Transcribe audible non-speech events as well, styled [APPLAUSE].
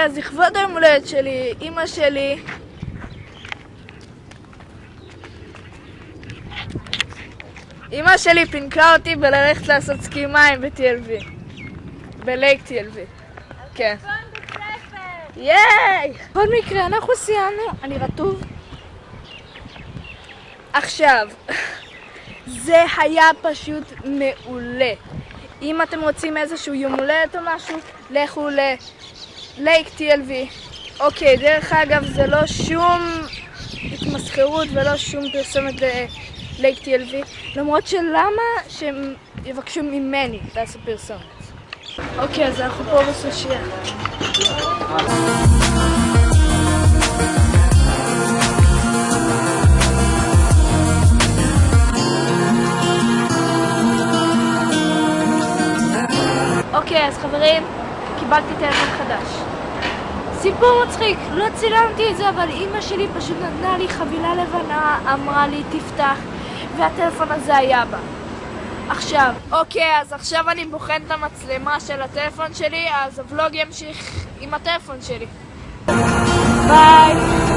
אוקיי, אז לכבוד היום הולדת שלי, אימא שלי... אימא שלי פינקה אותי בללכת לעשות סקי מים ב-TLV. בלייק TLV. כן. ייי! בכל מקרה, אנחנו סיימנו. אני רטוב. עכשיו, [LAUGHS] זה היה פשוט מעולה. אם אתם רוצים איזשהו יום הולדת או משהו, לכו ללייק TLV. אוקיי, דרך אגב, זה לא שום התמסחרות ולא שום פרסומת ללייק TLV, למרות שלמה שהם יבקשו ממני לעשות פרסומת. אוקיי, אז אנחנו פה בסושייה. אוקיי, אז חברים, קיבלתי טלפון חדש. סיפור מצחיק, לא צילמתי את זה, אבל אימא שלי פשוט נתנה לי חבילה לבנה, אמרה לי תפתח, והטלפון הזה היה בה. עכשיו, אוקיי, אז עכשיו אני בוחן את המצלמה של הטלפון שלי, אז הוולוג ימשיך עם הטלפון שלי. ביי!